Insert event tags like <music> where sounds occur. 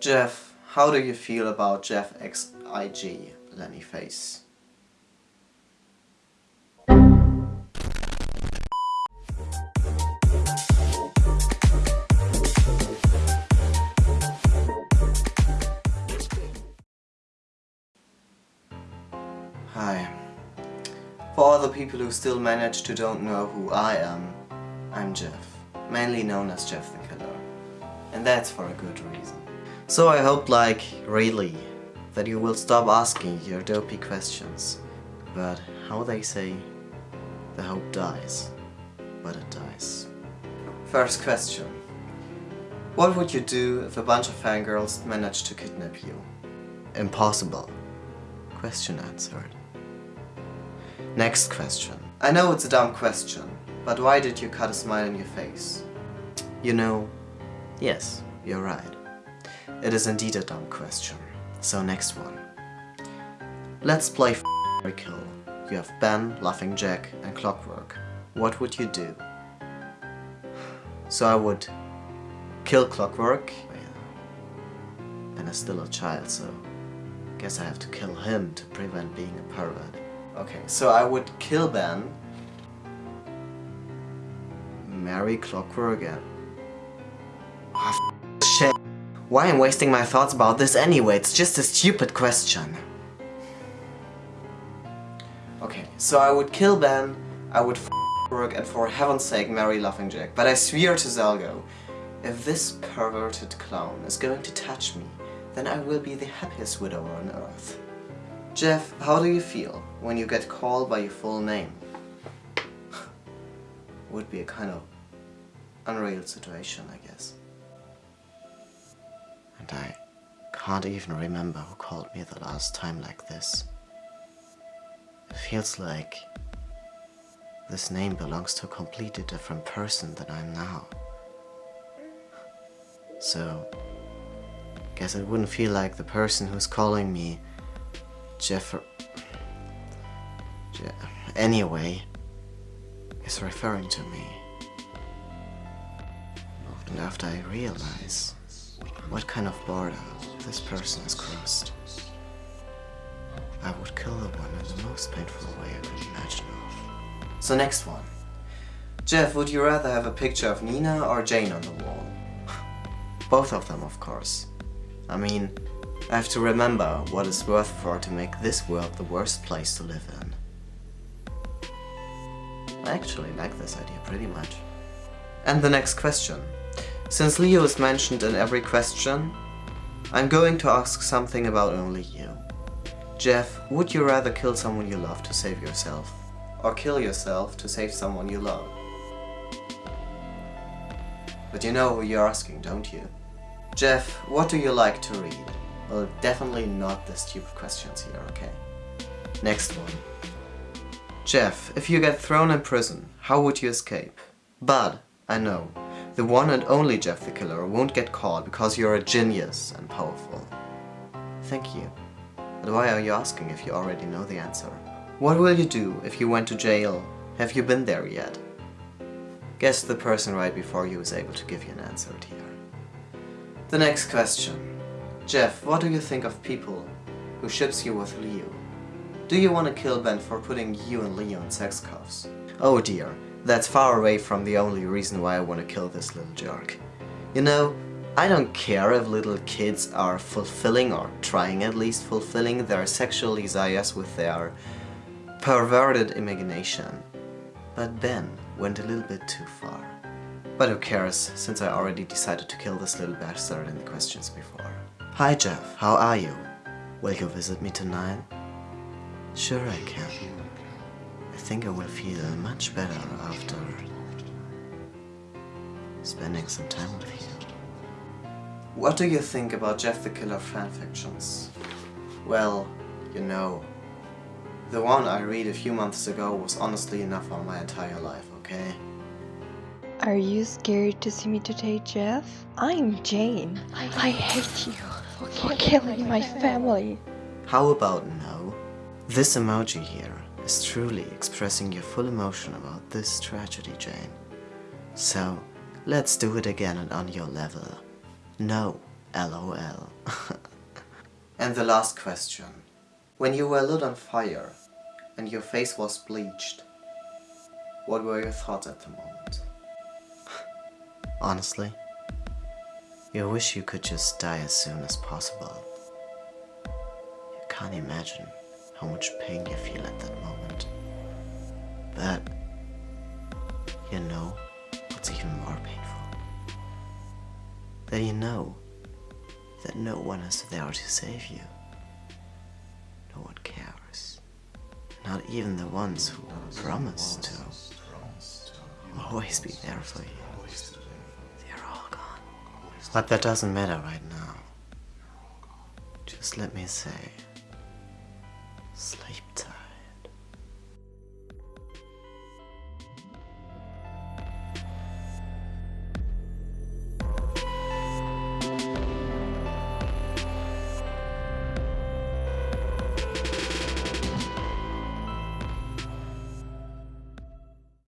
Jeff, how do you feel about Jeff XIG, Lenny Face? Hi. For all the people who still manage to don't know who I am, I'm Jeff, mainly known as Jeff the Killer. And that's for a good reason. So I hope, like, really, that you will stop asking your dopey questions. But how they say, the hope dies, but it dies. First question. What would you do if a bunch of fangirls managed to kidnap you? Impossible. Question answered. Next question. I know it's a dumb question, but why did you cut a smile in your face? You know, yes, you're right. It is indeed a dumb question. So next one. Let's play or kill. You have Ben, Laughing Jack and Clockwork. What would you do? So I would kill Clockwork. Ben is still a child, so guess I have to kill him to prevent being a pervert. Okay, so I would kill Ben, marry Clockwork and... Oh, ah, shit. Why am I wasting my thoughts about this anyway? It's just a stupid question. Okay, so I would kill Ben, I would f work and for heaven's sake marry Laughing Jack. But I swear to Zalgo, if this perverted clown is going to touch me, then I will be the happiest widower on earth. Jeff, how do you feel when you get called by your full name? <laughs> Would be a kind of unreal situation, I guess. And I can't even remember who called me the last time like this. It feels like this name belongs to a completely different person than I am now. So, guess it wouldn't feel like the person who's calling me Jeffer... Je anyway, is referring to me. And after I realize what kind of border this person has crossed, I would kill the one in the most painful way I could imagine of. So next one. Jeff, would you rather have a picture of Nina or Jane on the wall? <laughs> Both of them, of course. I mean, I have to remember what it's worth for to make this world the worst place to live in. I actually like this idea pretty much. And the next question. Since Liu is mentioned in every question, I'm going to ask something about only you. Jeff, would you rather kill someone you love to save yourself? Or kill yourself to save someone you love? But you know who you're asking, don't you? Jeff, what do you like to read? Well, definitely not the stupid questions here, okay? Next one. Jeff, if you get thrown in prison, how would you escape? But, I know, the one and only Jeff the Killer won't get caught because you're a genius and powerful. Thank you. But why are you asking if you already know the answer? What will you do if you went to jail? Have you been there yet? Guess the person right before you is able to give you an answer here. The next question. Jeff, what do you think of people who ships you with Liu? Do you want to kill Ben for putting you and Liu in sex cuffs? Oh dear, that's far away from the only reason why I want to kill this little jerk. You know, I don't care if little kids are fulfilling or trying at least fulfilling their sexual desires with their perverted imagination. But Ben went a little bit too far. But who cares, since I already decided to kill this little bastard in the questions before. Hi Jeff, how are you? Will you visit me tonight? Sure I can. I think I will feel much better after spending some time with you. What do you think about Jeff the Killer fanfictions? Well, you know, the one I read a few months ago was honestly enough on my entire life, okay? Are you scared to see me today, Jeff? I'm Jane. I, I hate you for killing my family. How about no? This emoji here is truly expressing your full emotion about this tragedy, Jane. So, let's do it again and on your level. No, LOL. <laughs> and the last question. When you were lit on fire and your face was bleached, what were your thoughts at the moment? <sighs> Honestly, you wish you could just die as soon as possible. You can't imagine how much pain you feel at that moment. You know that no one is there to save you. No one cares. Not even the ones who promise to always be there for you. They're all gone. But that doesn't matter right now. Just let me say, sleep tight.